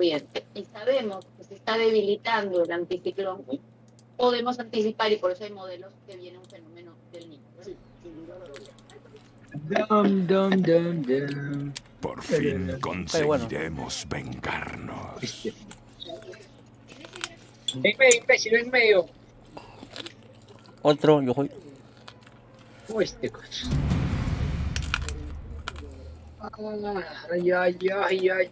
bien, y sabemos que se está debilitando el anticiclón, podemos anticipar y por eso hay modelos que viene un fenómeno del niño. Dum, dum, dum, dum. Por fin conseguiremos vengarnos. En medio, imbécil, en medio. Otro, yo voy. Oh, este coche. Ay, ay, ay, ay.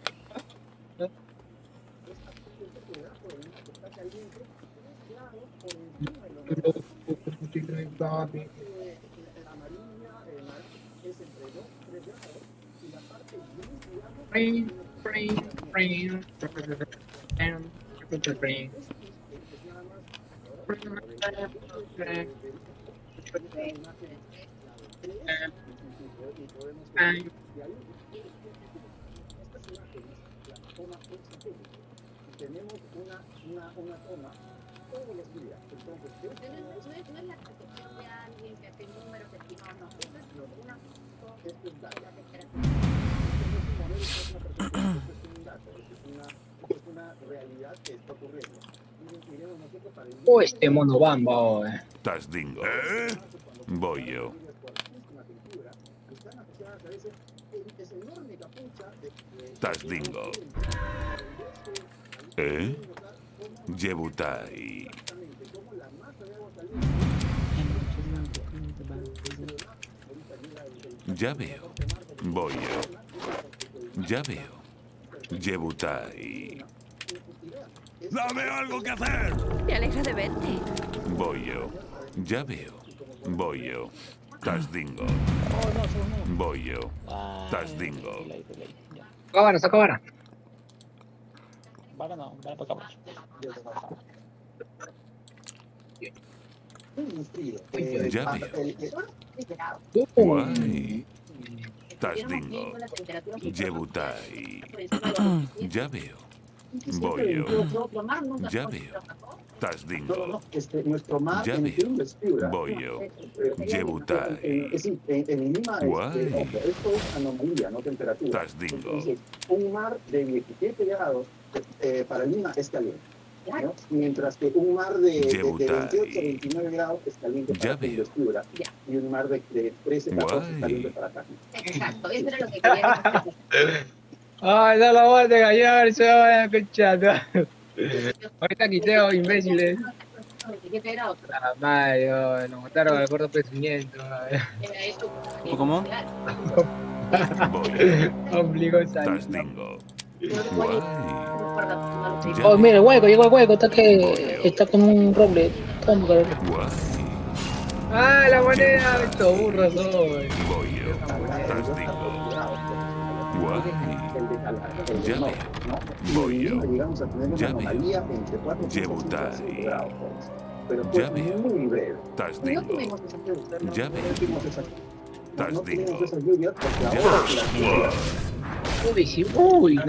Tenemos una, una, una toma todos los días. Entonces, no, es, no, es, no es la de alguien que hace números estimados, no, eso es una es un dato. Es una realidad que está ocurriendo. Oh, este mono bamba, oh, eh. Tasdingo. ¿Eh? Voy yo. Tasdingo. ¿Eh? Yebutai. Ya veo. Voy yo. Ya veo. Yebutai. ¡Dame algo que hacer! Me alegra de verte. Voy yo. Ya veo. Voy yo. Tasdingo. Voy yo. Tasdingo. Cámara, saca cámara. Para cámara. Ya veo. Guay. Tasdingo. Yebutai. Ya veo. Voy yo. Ya veo. Tasdingo. Nuestro mar Ya veo. Perú es piura. Voy yo. Eh, Yebutai. Es decir, en, en Lima, Guay. ojo, esto es anomalía, no temperatura. Tasdingo. Un mar de 17 grados eh, para Lima es caliente. ¿No? Mientras que un mar de, de, de Yebutai. 28 a 29 grados es caliente Ya para. Piura. Ya. Y un mar de, de 13 a 14 es caliente para acá. Exacto, eso era lo que quería Ay, no lo voy a engañar, se va a escuchar. Ahorita quiteo, imbéciles. 27 grados. La madre, oh, nos mataron al. Era eso. ¿Cómo? Ombligo salido. Guay. Oh, mira, el hueco, llegó el hueco, está que está con un roble. Toma, cabrón. Guay. Ah, la moneda, estos burros soy. Voy yo. Tasdingo. Guay. Y Voy yo. llegamos a tener una Ya veo. anomalía entre 4 y 5 Yebutai. grados. Pero Ya fue veo. muy breve. No lluvias porque Uy,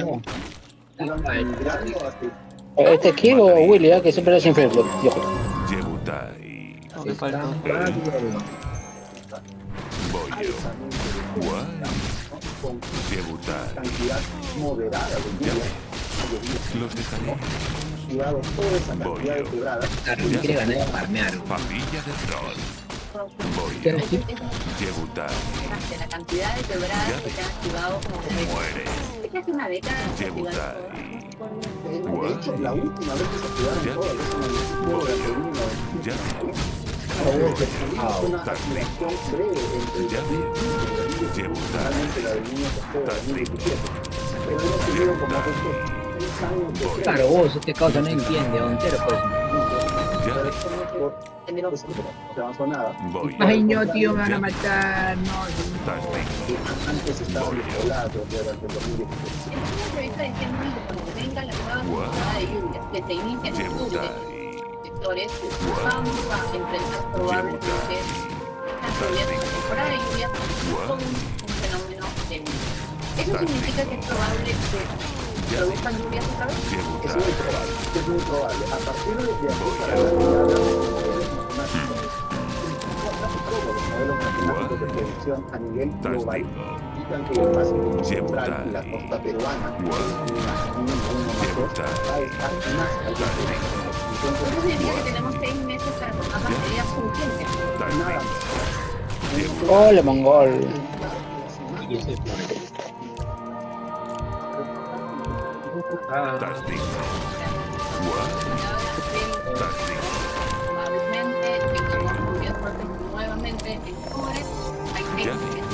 ¿Este es o Willy, ah, que siempre? Yo. Yebutai. No, me falta. Con Yebutai. cantidad moderada de. Los dejaré. Y dado toda esa Voy cantidad de yo. quebradas, Carmen quiere ganar de farmear. Familia de troll. Voy ¿Qué yo. es? Yebutai. De la cantidad de quebradas Ya que se han activado como de Muere. Es casi una década. Yebutai. de, de hecho, la última vez que se activaron Ya. todas esas magnitudes Voy durante yo. el 1995, Ya veo. tuvimos una Tasdingo. activación breve entre Ya veo. Yebutai. realmente la del niño que fue en Tasdingo. 2017. Pero hemos tenido como estos seis años de Voy. Claro, vos, este causa no entiende, entero pues. Pero no pues, no nada. Voy Ay, no, tío, me van a matar, no. Tasdingo. Antes estaba Voy. despoblado durante el 2017. En una entrevista decían muy que cuando venga la nueva temporada de lluvias, que se inicia en octubre, sectores vamos a enfrentar probablemente las lluvias, la temporada de lluvias con un fenómeno de niño. Eso significa que es probable que Lluvias otra vez. Es muy probable, es muy probable. A partir de aquí Voy. para ya hablamos de modelos matemáticos. Casi todos los modelos matemáticos de predicción a nivel global. muestran que el Pacífico Central y la costa peruana. Va a estar más Entonces, diría que tenemos seis meses para tomar las medidas urgentes. nada. Hola, mongol. Y ese es Ah, Tasting. What? Tasting. Probablemente tengamos lluvias fuertes nuevamente en octubre. Hay seis Ya. meses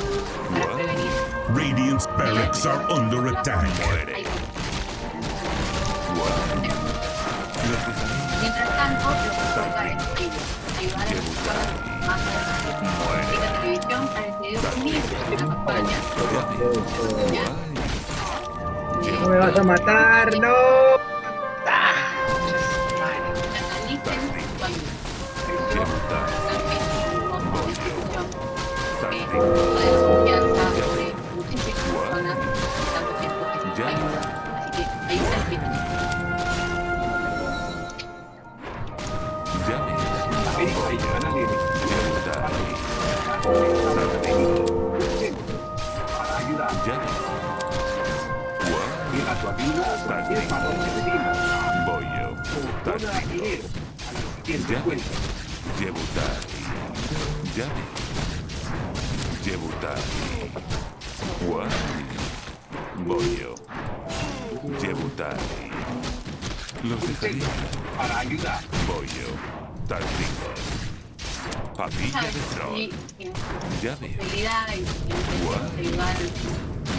para Guau. prevenir. Radiant's barracks are under attack. Muere. Hay- What? Los dejaré. Mientras tanto, lo que toca es ayudar a las personas más adelante. Y la televisión ha decidido unir una campaña Guay. No me vas a matar, no. analicen Llame. Yebutai. Llame. Yebutai. What? Bollo. Yebutai. Los dejaré. Bollo. Tastingo. Papilla de y en ayudar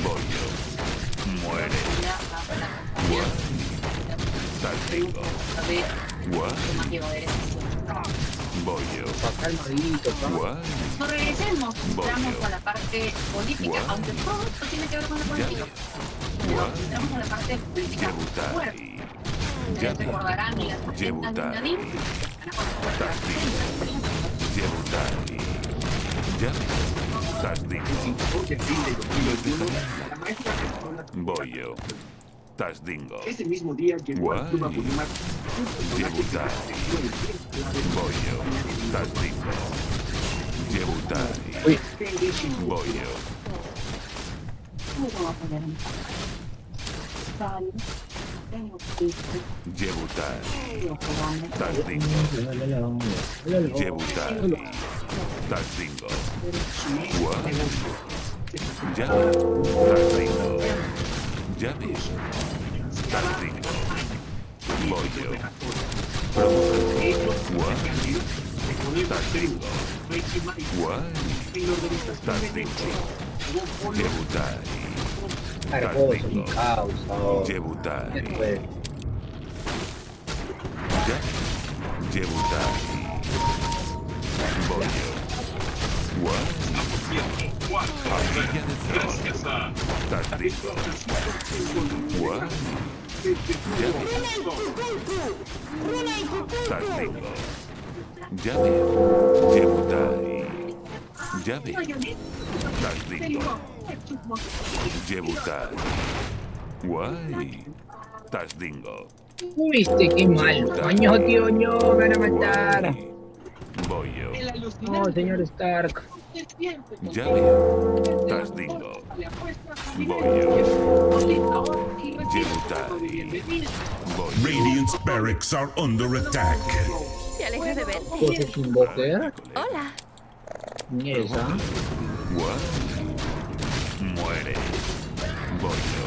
Bollo. Muere. a la compañía No regresemos, entramos a la parte política, aunque todo esto tiene que ver con la política. Pero entramos a la parte política. Fuerte. Ustedes recordarán las agendas de dejaré. Bollo. Tastingo. Ese mismo día Club Guay. Apurímac Bollo. Tastingo. Yebutai. Uy. Henry Shimura. Bollo. ¿Cómo lo va a poner en Vale. Tengo que Yebutai. ir, Tastingo. Yebutai. Tastingo. What? Llame. Tastingo. Llame. Tastingo. Bollo. What? Tastingo. What? Tastingo. Yebutai. Cargoso, sin causa. o- Yebutai. Después. Llame. Yebutai. Bollo. What? Papilla de Tron. Tastingo. What? Llame. Tastingo. Llame. Yebutai. Llame. Tastingo. Yebutai. Guay. Tastingo. Uy, qué mal. Coño, tío, no, me van a matar. Bollo. No, señor Stark. Bollo. Yebutai. Bollo. Radiant's barracks are under attack. Te alejas de ver. ¿Qué es invoker? Hola. Ni esa. Guay. Muere. Bollo.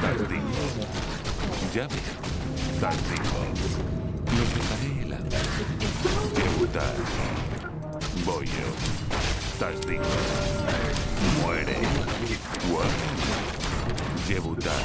Tastingo. Llame. Tastingo. Los dejaré helando. Yebutai. Bollo. Tastingo. Muere. Guay. Yebutai.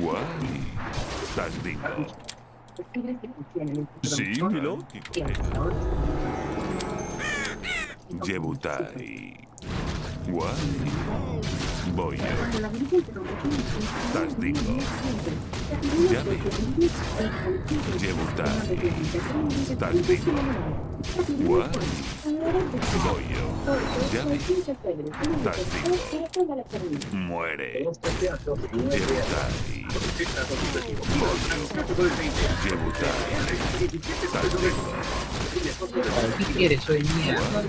Guay. Tastingo. Sí, mi lógico. Guay. Voy yo. Tasdico. Llave. Llevutai. Tasdico. Guay. Voy yo. Llave. Tasdico. Muere. Llevutai. Llevutai. Tasdico. ¿Qué quieres hoy mierda?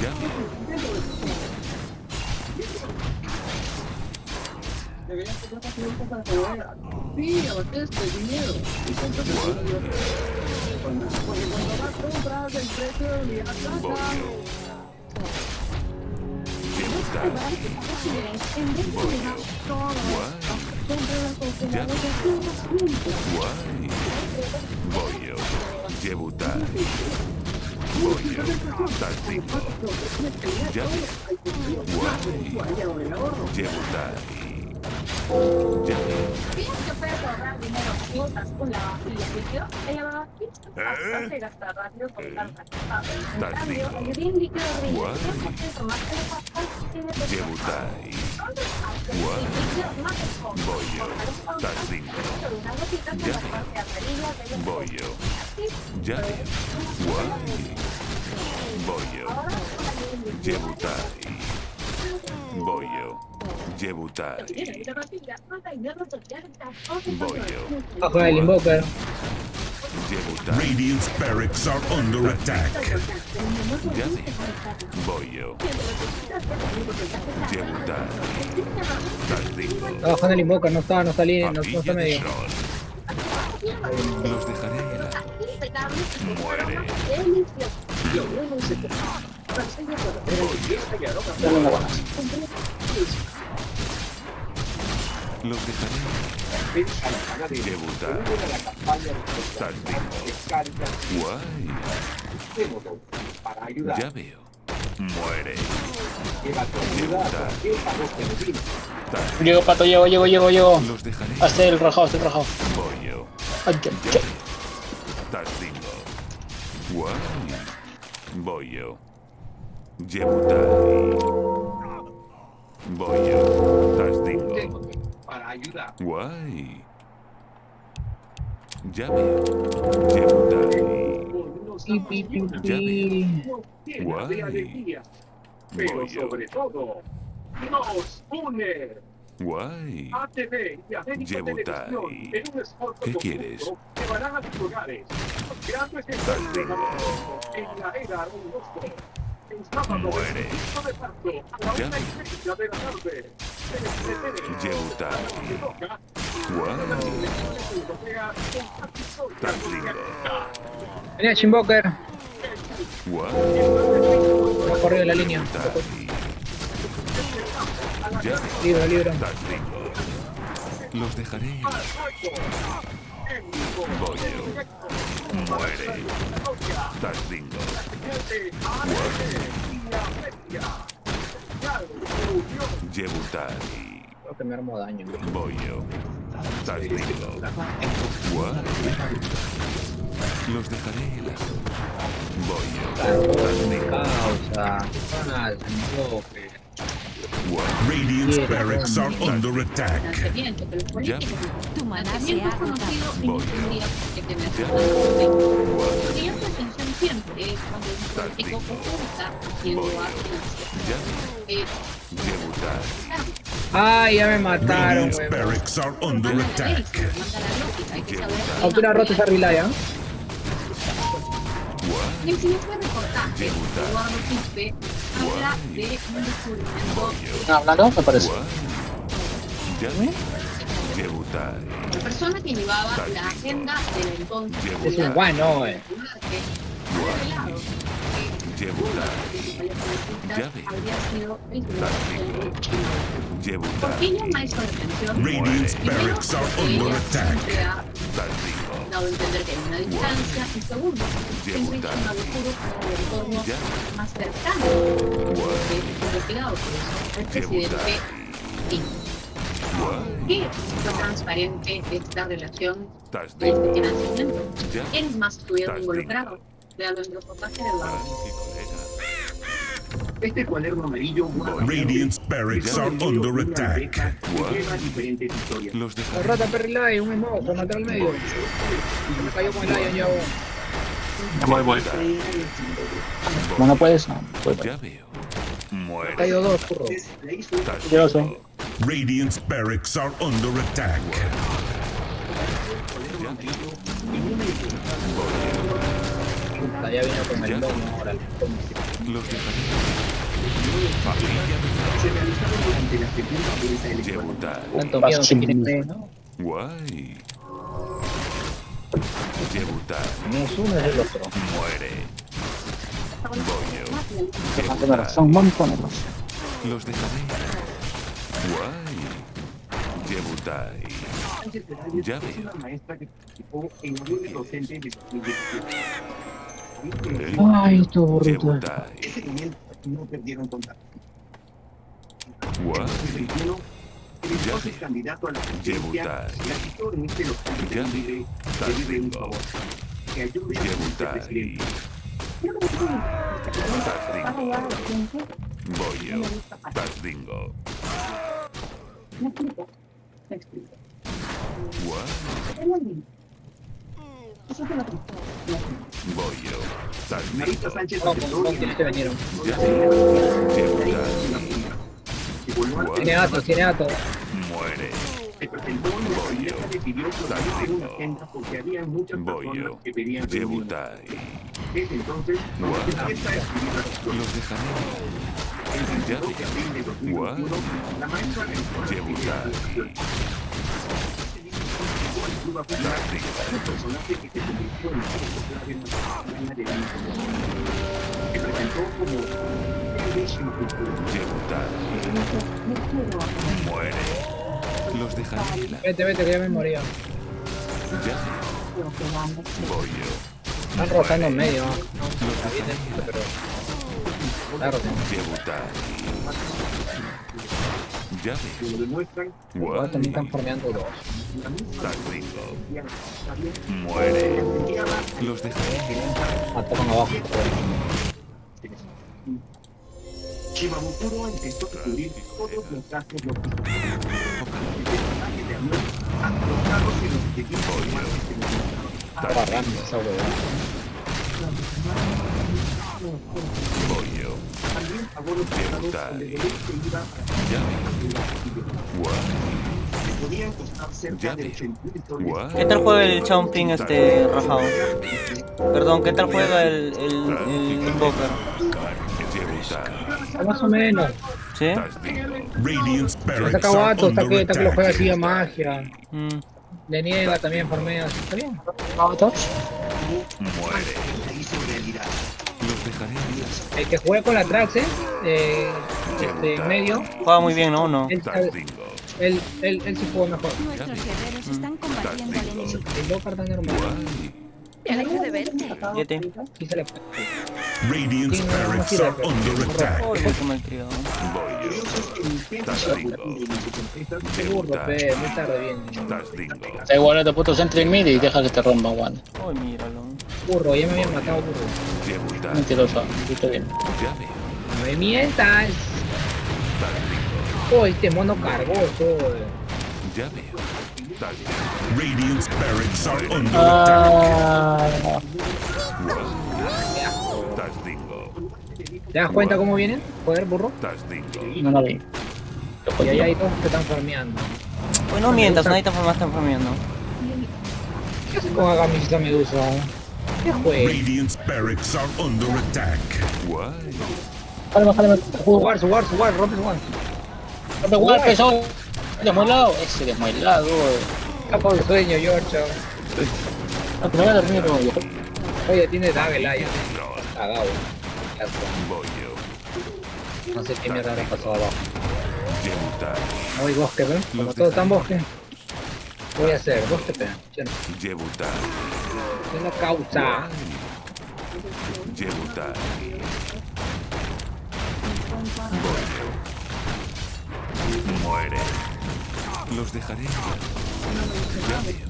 Llave. Sí, el dinero. Vas a comprar el precio de. Voy yo. Guay. Llevutai. Voy yo. Tasdico. Llave. Guay. Llevutai. ¿Piensas que puedes ahorrar dinero si usas un lavavajillas líquido? El lavavajillas es bastante con tanta En cambio, el green líquido brilla Guay. 3% más elevado tiene Llevutai. Entonces, aunque el más bastante amarilla de Voy yo. Llave. Guay. Voy yo. Llevutai. Voy yo. Bajo el invoker. Radiant's barracks are under attack. Llave. Voy yo. Llevutai. Tasdico. Está bajando el invoker, no está, no está línea, no, no está medio. Los dejaré helar. Muere. Los dejaré. Tasdico. Guay. Ya veo. Muere. Tasdico. Llego, pato, llego, llego, llego, llego. Los dejaré Hazte el rajado, hazte el rajado. Voy yo. Ay, qué- qué- veo. Guay. Voy yo. Para ayudar. Guay. Ya veo. Ya llena Guay. Pero sobre todo, nos une. Guay. ATV y América Llevutai. Televisión en un esfuerzo ¿Qué quieres? llevarán a sus hogares en la era Muere. 25 de marzo a la Ya la tarde. Capitolio. Tasdico. Venía Invoker. Guay. Ha corrido la línea. Ya. Libro, libro. Los dejaré. Voy yo. Muere. Tasdico. Llevutai. Creo que me armo daño. Voy yo. Tasdico. Guay. Los dejaré helar. Voy yo. Tasdico. Causa. Mal, invoker. Guay. Radiant's barracks are under attack. Ya. Tu maná se ha conocido Ya. la atención siempre cuando haciendo. Ya. Ya me mataron, weón. barracks are under attack. rota esa relaya. Y Habla de un descubrimiento hablando, me parece. La persona que llevaba la agenda de la entonces Es un guano, eh. ¿Por qué llama esto la atención? Radiant's barracks are under attack. Dado a entender que hay una distancia. Y segundo, siempre hizo un laburo para el entorno más cercano de este investigado. Por el presidente. ¿Qué es lo transparente de esta relación de este financiamiento? ¿Quién más estuvieron involucrados? Véalo en el reportaje de Eduardo. Este cuaderno amarillo guarda Radiant's barracks are under attack. diferentes historias. Los rata Perry un smoke, con matar al medio. Me cayó con el Lion ya. vos. Voy, voy. No, no puedes. No, puedes. Ya veo. Me Muere. cayó dos, curro. Yo sé. Radiant's barracks are under attack. Ya vino con el lomo ahora. Los. Guay. Es uno, es el otro. Muere. Bollo. Tiene razón, montones. Los dejaré. Guay. Perales Ya veo. Ay, tu burrito. Ese no perdieron contacto. Guay. 2021, el candidato a la presidencia en este local de libre que vive un Tastingo. favor. Que ayude a. Me explico. Me explico. Guay. Bollo. Marita Tastingo. Sánchez. Tiene atos, tiene atos. Muere. se presentó en la siguiente decidió poner una agenda porque había muchas personas Bollo. que pedían entonces. Los dejaré. El Ya 22 de abril de 2021, la maestra realizó la Yebutai. presentación. Llegó al club a jugar un personaje que se convirtió en de la presentó como Cultura. Muere. Los dejaré. Vete, vete, que ya me moría. Ya veo. Bollo. Están rotando en medio. ¿no? Los dejaré. Pero. Rotando. Ya lo demuestran Igual también están Guay. farmeando dos. Muere. Los dejaré. Mataron abajo. Shimabukuro empezó a cubrir todos los gastos logísticos. El de avión carros y los equipos. Barrando esa huevada. Bollo. También pagó los costados donde el se iba Ya a veo. la casilla. Guay. Que podían costar cerca Ya de veo. 80 mil soles. Guay. ¿Qué tal juega el Chomping este rajado? Perdón, ¿qué tal juega el, el, el Invoker? Más o menos. ¿Sí? Are vato, está que, está que lo juega así a magia. Mm. Le niega también farmea. Está bien. Muere. El que juega con la Trax, ¿eh? eh este, en medio. Juega muy bien, ¿no? ¿No? Él, él, él, él sí juega mejor. Nuestros guerreros están combatiendo al enemigo. El tan normal. Me alegro de verte. Se le fue. Radiant's barracks máquina, are pero- under attack. Uy, qué malcriado. Bollo. Curioso es que el intento Tastingo. colaborativo de sus empresas Qué burro, pe, muy tarde viene. Tastingo. Da igual, este puto centro en mid y deja que te rompa, Juan. Uy, míralo. Burro, ya me habían matado, burro. Mentiroso. Bien. No me mientas. Oh, este mono cargoso. Ya veo. Radiant's barracks are under attack. Ah. ¿Te das cuenta cómo vienen? Joder, burro. No lo vi. Y ahí hay dos que están farmeando. Pues no mientas, nadie te más está farmeando. ¿Qué hace con Agamisita Medusa? ¿Qué juega? Radiant's barracks are under attack. Guay. Jálame, jálame. Su war, su war, su war, rompe su war. Rompe igual, peso. Desmuelado. Ese desmuelado. Capo del sueño, George. No, que me voy a dormir, no, yo. Oye, tiene Dagger Lion. Cagado. Bollo. No sé qué mierda le pasó abajo. No hay bosque, ¿ven? Como todo está en dejaré. bosque. ¿Qué voy a hacer? Bosque, pe. Ya no. Yebutai. Es la causa. Yebutai. Muere. Los dejaré. Ya veo.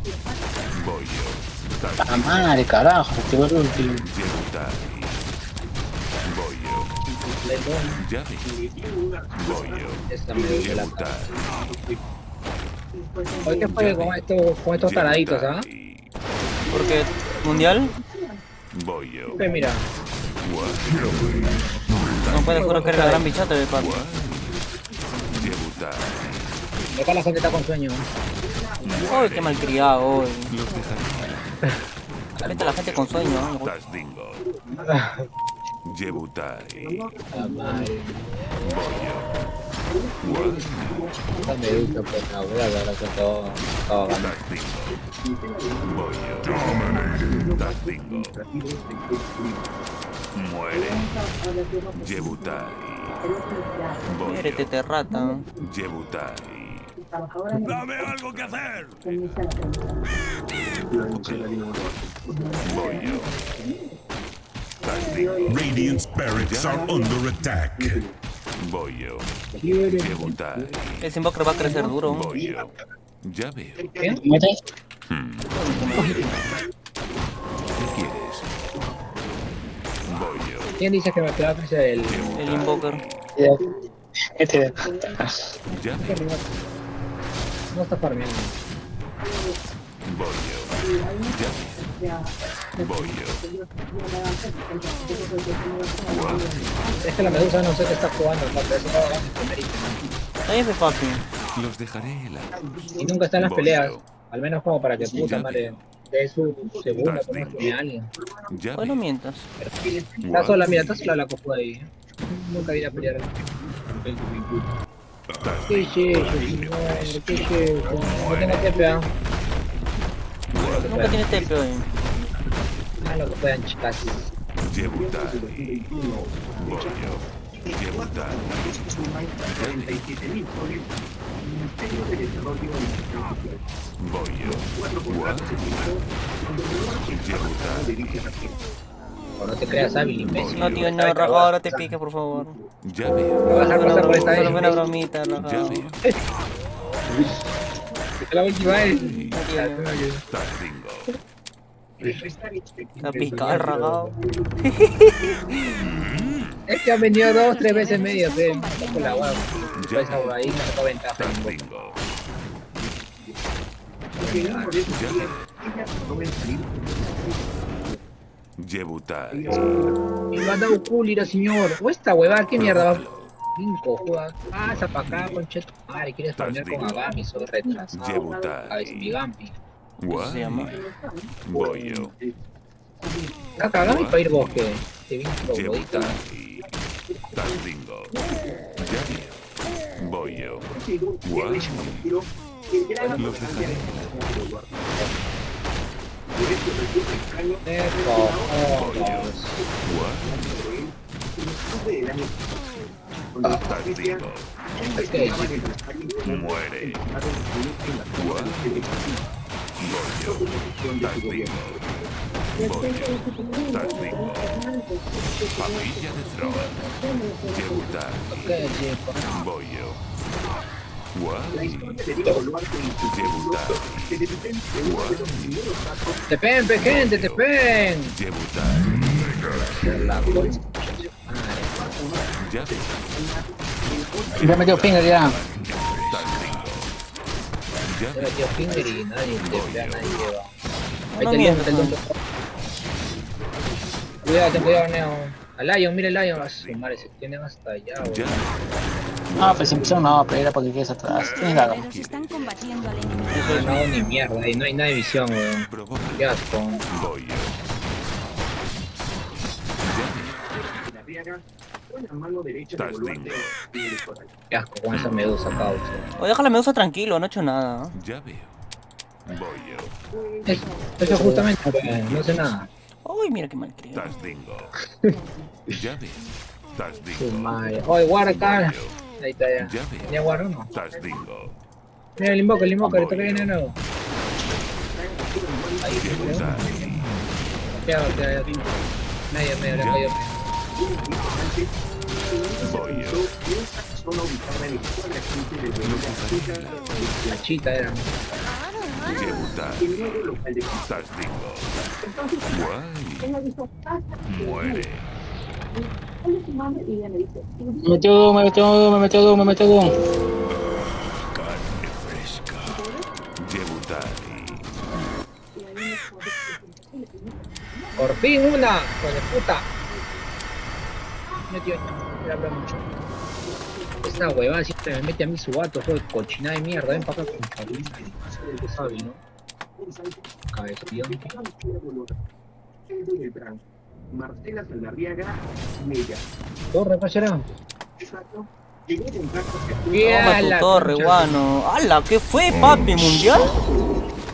Bollo. La madre, carajo. Qué boludo. tío. Yebutai. Bollo. Letón. Ya. Voy yo. Esta me duele la cara. Debutar. Hoy que fue con estos, con estos taraditos, ¿ah? Porque mundial Voy yo. Que mira, no puede jugar que era la gran bichata de pato. Debutar. acá la gente está con sueño. Uy, qué malcriado hoy. Ahorita la gente con sueño. Muere. Debutai. Voy Muérete, rata. Debutai. ¡Dame algo que hacer! Voy yo. Radiant spirits are under attack. Voy yo. Debutai. Ese invoker va a crecer duro. Voy yo. Ya veo. ¿Qué? Hmm. ¿Qué quieres? ¿Quién dice que me va a crecer el... El invoker. Este de Ya ¿Qué veo. rival? No está farmeando. Voy yo. Ya veo. Voy yo. Es que la medusa no sé qué está jugando, no, pero eso no va a primerito. Ahí es de papi. Los dejaré helados. Y nunca está en las peleas. Al menos como para que puta madre dé su segunda Das como dingo. tiene alguien. Ya Bueno, veo. mientas. Está sola, mira, está sola la cojo ahí. ¿eh? Nunca vine a pelear. ¿Qué es eso, señor? ¿Qué es eso? No tengo TPA. Nunca tiene TP hoy. Ah, lo que puedan, chicas. Voy yo. O no te creas hábil, imbécil. No, tío, no, rajado, ahora te pique, por favor. Ya veo. Me vas a Solo pasar por esta una bromita, Ya veo. La última vez. Está picado. Es que han venido dos, tres veces medio, fe. Con la guagua. Ya Esa veo. ahí me sacó ventaja. Debutai. Y me ha dado culo, señor. O esta huevada, qué mierda va. Cinco, juega. Pasa pa' acá, concheto. Madre, quieres farmear con Agami, soy retrasado. Debutai. A ver, mi Gampi. ¿Cómo se llama? Voy yo. Saca Agami para ir bosque. Te vi troglodita. Debutai. Tas dingo. Ya veo. Voy yo. Guau. Los dejaré. Muere. Guau. Voy yo. Tas dingo. Papilla de Thrower. Debutai. ok, chico. Voy yo. Guau. Debutai. Guau. Te pen, pe, gente, te pen. Debutai. La concha. Madre. Ya. Ya metió finger ya. Veo. metió finger y nadie te pega, nadie lleva. Ahí te el no. tonto. Cuidado, ten cuidado, Neo. Al Lion, mira el Lion. A su madre, se tienen hasta allá, veo. Ah, pues empezaron no, pero era porque quieres atrás. Tienes la Guerreros están combatiendo al enemigo. No, ni mierda, ahí no hay nada de visión, weón. Qué asco. Voy yo. Tas dingo. Qué asco con esa medusa, causa. O deja la medusa tranquilo, no he hecho nada. Ya veo. Voy yo. Es- Eso justamente, no sé nada. Uy, mira qué malcriado. Tas dingo. Ya veo. Tas Su dingo. madre. Oye, guarda acá. Ahí está ya. Ya veo. ¿Ya guarda o no? Tas dingo. Mira el invoca, el invoca, le toca viene de nuevo. Ahí, Debutai. Quédate, quédate. Medio, medio, Voy yo. La chita era. Muere. me dice, Me metió me metió me metió Doom, me metió. Carne fresca. Debutari. Por fin una, hijo de puta. Metió, me habla mucho. Esta huevada siempre me mete a mí su gato, juego de cochinada de mierda. Ven para acá con Carolina. Tú sabes, ¿no? Cabezón. Marcela Saldarriaga, Mella. Torre, ¿qué será? Exacto. Que Toma tu torre, guano. ¡Hala! ¿Qué fue, papi? ¿Mundial?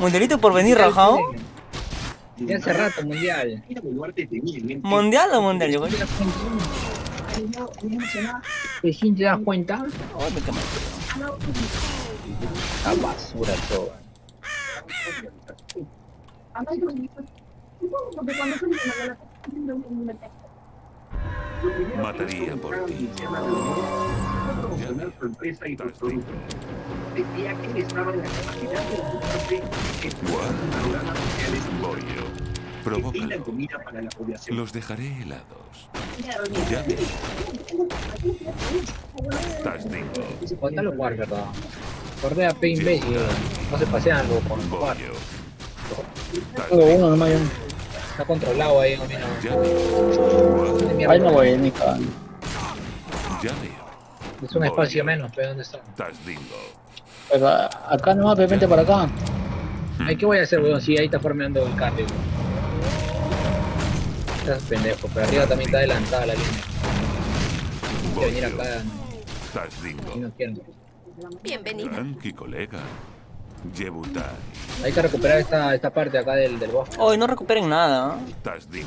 ¿Mundialito por venir rajado? Ya hace rato, mundial. ¿Mundial o mundial? Yo, ¿Te sí te das cuenta? Ay, me quemé. La basura toda. Mataría por ti. y. Decía que estaba en la capacidad de ocuparse comida para la población. Los dejaré helados. Ya. Bótalo jugar, ¿verdad? Guardé a P imbécil. No se pasean luego con uno nomás. Está controlado ahí, mierda. Ahí no voy, ni. Ya veo. Es un espacio menos, pero ¿dónde está? Acá nomás, de repente para acá. Ay, ¿qué voy a hacer, weón? Si ahí está formando el cambio. Estás pendejo, pero arriba también está adelantada la línea. Quiero venir acá, no quieren. Bienvenido. Tranqui, colega. Yebutai. Hay que recuperar esta, esta parte acá del, del bosque. Hoy no recuperen nada. Voy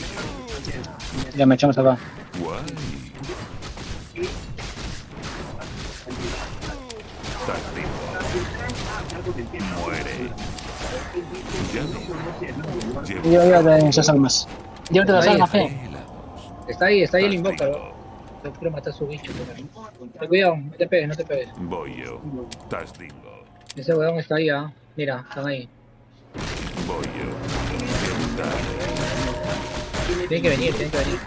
yo. Ya me echamos acá. Guay. Tastingo. Muere. Y yo llévate esas almas. Llévate las almas, fe. Está ahí, está ahí el invócalo. Yo quiero matar a su bicho. Ten cuidado, no te pegues, no te pegues. Voy yo. Tastingo. Ese weón está ahí, ah. Mira, están ahí. Voy yo. Tienen que venir, tienen que venir.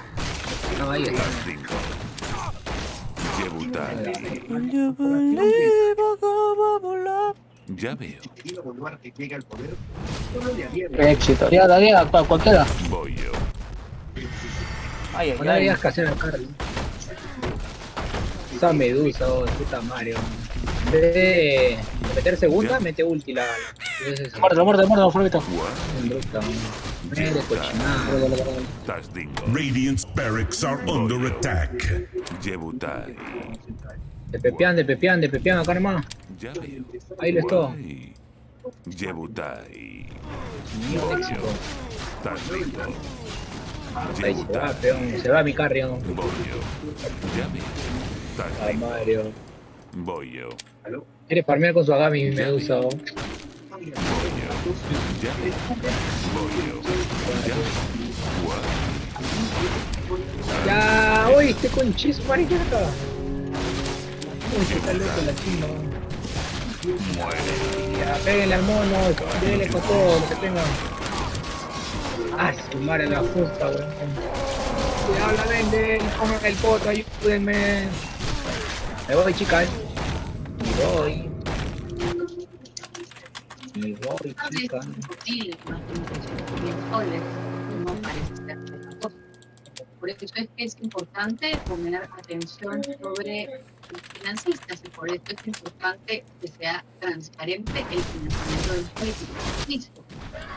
Están ahí, están. Tastingo. Yebutai. Ya veo. Querido Boluarte llega al poder, solo le había Qué éxito. Ya, dale, a cual- cualquiera. Voy yo. Ay, ay, ay. que hacer al Carlos. Esa medusa, oh, puta Mario. En vez de meter segunda, mete ulti la. Muerto, muerto, muerto. Tastingo. Radiant's barracks are under attack. Yebutai. De pepean, de pepean, de pepean acá nomás. Ya veo. Ahí les todo. Guay. Yebutai. Ahí se va, peón. Se va mi carrion. Voy yo. Ya veo. Ah, Tastingo. Mario. Voy yo. Quiere farmear con su Agami mi medusa. oh. Voy yo. Ya veo. Voy yo. Ya uy, este conchizo, marica. Uy, se está loco la chimba. Muere. Ya, péguenle al mono, déle con todo lo que tengan. Ah, su madre la justa, weón. Cuidado la venden, comen el poto, ayúdenme. Me voy, chicas. Me voy. Me voy, chicas. Por eso es que es importante poner atención sobre financistas y por eso es importante que sea transparente el financiamiento de los políticos. Listo.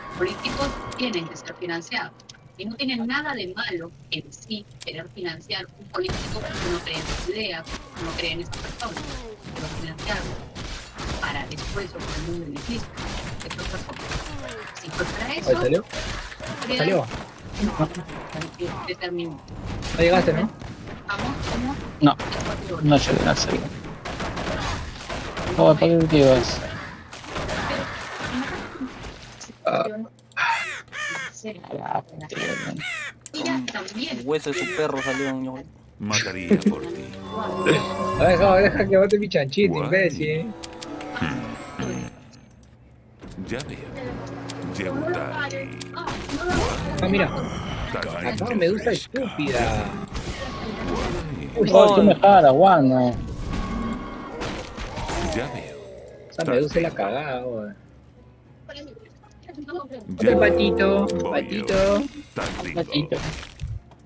Los políticos tienen que ser financiados. Y no tiene nada de malo en sí querer financiar un político que no cree en sus ideas, que no cree en esa persona, pero financiarlo para después obtener un beneficio. Es otra cosa. Si fue para eso, salió. No llegué, no llegué. No, ¿para qué tíos? Ah, Ella también. El hueso de su perro salió. ño. Mataría por ti. deja, deja que bote mi chanchito, imbécil. Ya veo. Jebutai. Ah, mira. Tazringo. Acá medusa estúpida. Uy, oh, tú me jalas, guano. Ya veo. Esa medusa la cagada, weón. Otro patito, patito. Patito.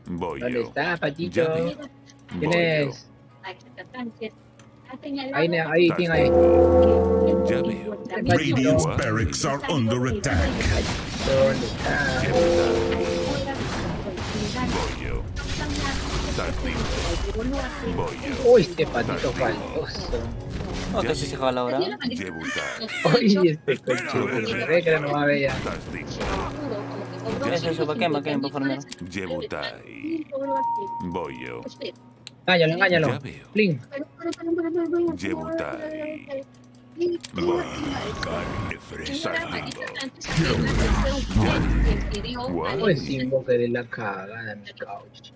Voy ¿Dónde está, patito? ¿Quién es? Ahí, Ahí, ahí, ¿quién veo. Radiant's barracks are under attack. ¿Dónde está? Voy yo. Tazringo. Uy, este patito faltoso. No, que sí se jala ahora. Jebutai. Uy, este coche. Se ve que no va a ver. Eso, eso, ¿para qué? ¿Para qué? Para farmear. Jebutai. Voy yo. Engáñalo, engáñalo. Plin. Jebutai. Pues de la cagada, mi cauchita.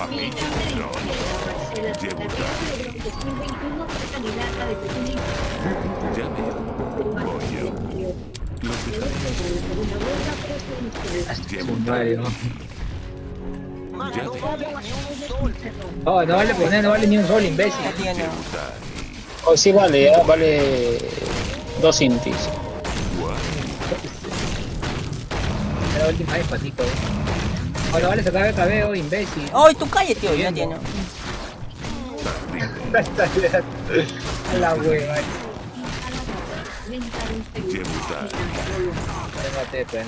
Familia. No. Jebutai. Ya veo. Voy yo. Los dejaré. Mario. Ya veo. Oh, no vale poner, no vale ni un sol, imbécil. Oh, sí vale, vale dos intis. La última vez, patito. No vale sacar el cabello, imbécil. ¡Ay, tú cállate, tío! Ya tiene. A la hueva. Jebutai. Déjate, pues.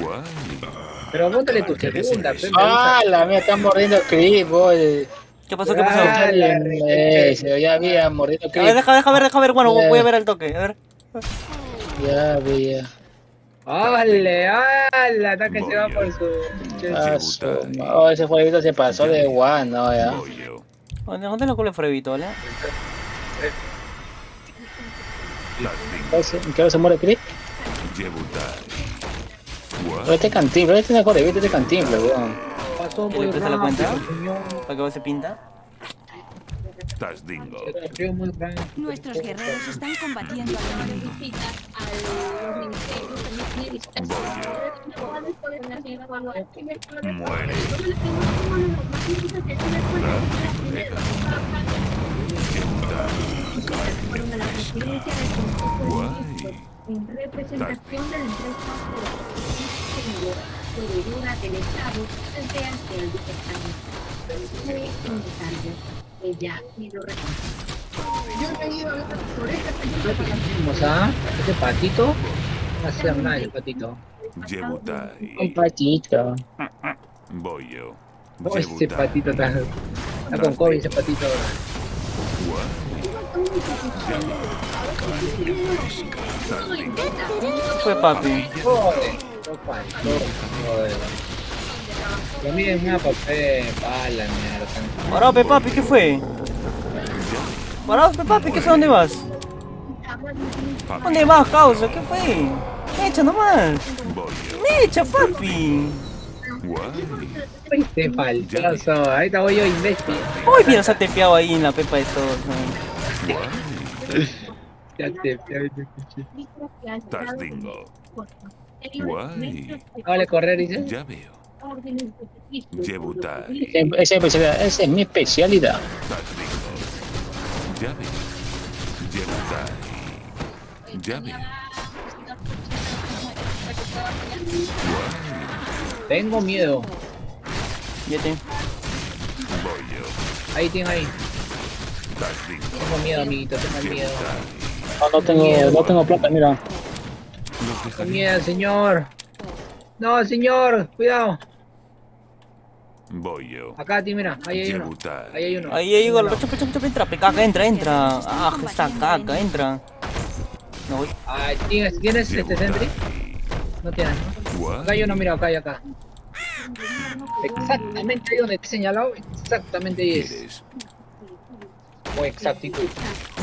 Guay. Pero bótale tu segunda, pe, Ah, la mía está mordiendo el creep, boy. ¿Qué pasó? ¿Qué pasó? Ah, A la- Ese, ya había mordido ver, creep. deja, deja ver, deja ver. Bueno, voy a ver el toque. A ver. Ya había. ¡Ole! ¡Hala! Hasta que se va por su. Ah, su Oh, ese jueguito se pasó de guano, ya. ¿Dónde, dónde lo cubre Frevito, vale? Tazringo. ¿Qué hora se muere? Jebutai. Pero este cantimple, este mejor evita este cantimple, weón. Pasó ¿Ya muy le presta la cuenta? ¿Para qué se pinta? Nuestros guerreros están combatiendo al enemigo. Muere. En representación de la empresa proveedora del Estado frente ante el Lo reconoce. Yo he a. Ese patito. No hace nada el patito. Un patito. Voy yo. No, ese patito está. Está con COVID ese patito. ¿Qué fue, papi? Joder. Lo miren una papel, pala, mierda. Parado, pe, papi, ¿qué fue? Parado, pe, papi, ¿qué fue? ¿Dónde vas? ¿Dónde vas, causa? ¿Qué fue? Echa nomás. Voy yo. Echa, papi. Guay. Este faltoso. Ahorita voy yo, imbécil. Uy, mira, se ha tepeado ahí en la pepa de todos. ¿no? Ya te ya te escuché. Tazringo. Guay. Vale, correr, dice. Ya veo. Esa esa es mi especialidad. Tengo miedo. Ya te. Voy yo. Ahí tiene ahí. Tengo miedo, amiguito, tengo miedo. No, no tengo, no tengo plata, mira. Tengo miedo, señor. No, señor, cuidado. Voy yo. Acá, tío, mira, ahí hay uno. Ahí hay uno. Ahí, chupa, chupa, entra, caca, entra, entra. Ah, está caca, entra. No voy. Ah, ¿tienes, ¿tienes este sentry? No tienes, ¿no? Acá hay uno, mira, acá y acá. Exactamente ahí donde te he señalado, exactamente ahí es. ¿Quieres? Con exactitud.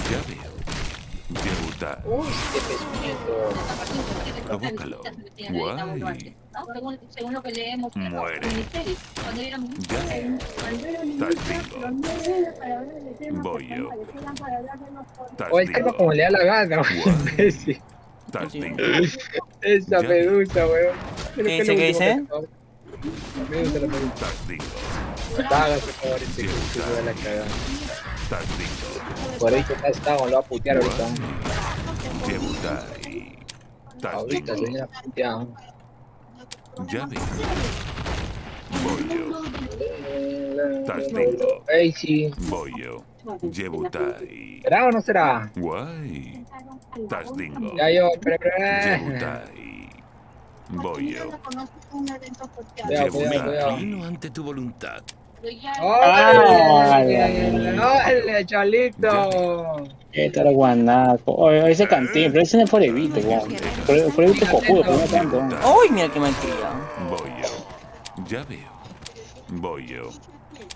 Ya veo. Yebutai. Uy, qué pezuñento. Abócalo. Guay. Según, según lo que leemos Muere. cuando éramos. Tastingo. Voy yo. O el calma como le da la gana, imbécil. Esa Ya. medusa, weón. ¿Qué dice, qué dice? La medusa, medusa. Favor, este que se da la cagada. Por ahí que está estado, lo va a putear ahorita. Ahorita se viene a putear. Voy yo. Tastingo. Ey, sí. Voy yo. Yebutai. ¿Será o no será? Guay. Tastingo. Ya yo, cuidado. Inclino ante tu voluntad. ¡Órale! ¡Órale, Chalito! Qué tal guanaco. Oye, ese cantín, pero ese no es Forevito, weón. Fore- Forevito es cojudo, pero no tanto. ¡Uy, mira qué mal criado! Voy yo. Ya veo. Voy yo.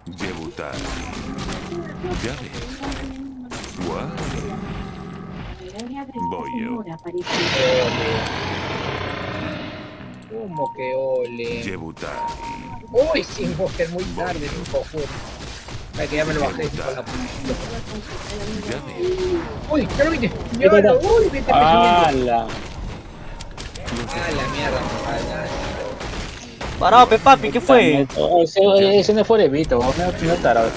Yebutai. Ya veo. Guay. Voy yo. ¿Cómo que ole? Yebutai. Uy, sin es muy tarde, un cojudo. Ay, que ya me lo bajé. de la. Uy, ya lo viste. Ya lo uy, viste ¡Hala! Ah, la mierda. Ah, Parado, pe papi, ¿qué fue? Oh, ese, ese no es Forevito, weón. No, tarado.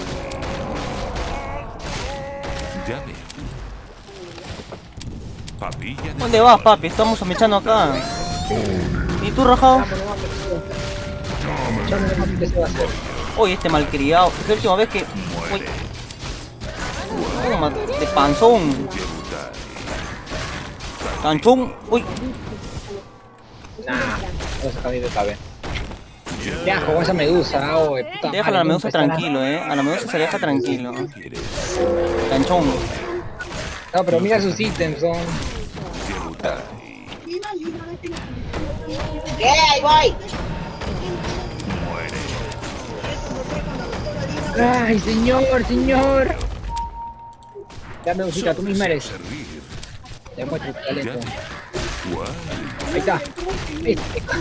¿Dónde vas, papi? Estamos echando acá. ¿Y tú, hacer. Uy, este malcriado. Es la última vez que. Uy, toma, de panzón. Canchón. Uy, Nah, vamos a cambiar de cabeza. Ya, con esa medusa, oh, de puta déjala a la medusa tranquilo, eh. A la medusa se deja tranquilo. ¿Quieres? Canchón. No, pero mira sus ítems, son. Yebutai. Muere. Ay, señor, señor. Ya, medusita, tú misma eres. Tu Ya talento. Ahí está. Ahí está.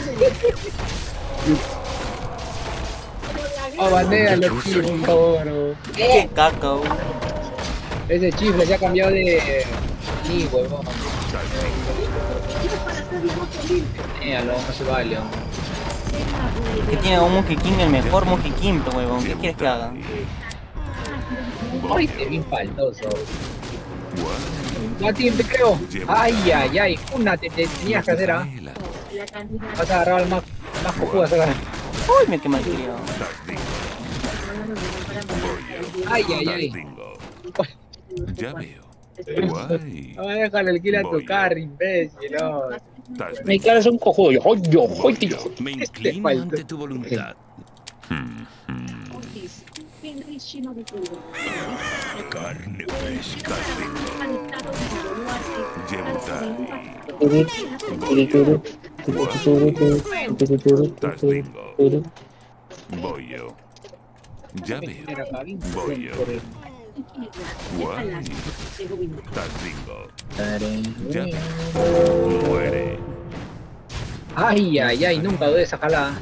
Oh, bandera, chifles, por favor. oh. Qué caca, uy. Ese chifle se ha cambiado de. Sí, huevón. Míralo, no se vale. Que tiene un Monkey King, el mejor Monkey King, huevón. ¿Qué quieres que haga? Ay, te bien faltoso. Mati, te creo. Ay, ay, ay. Una te, te tenías que hacer, ¿ah? Vas a agarrar al más, más cojudo sacar. Uy, mira qué malcriado. Tastingo. Ay, ay, ay. Ya veo. Guay. No, déjale el kill a carro, imbécil. No. Mi Tastingo. claro es un cojudo. Yo, ¡ay, yo, ¡ay, yo! Me inclino falta. ante tu voluntad. Carne fresca. Voy yo. Ya veo. Voy yo. Muere. Ay, ay, ay. Nunca dudé de esa jalada.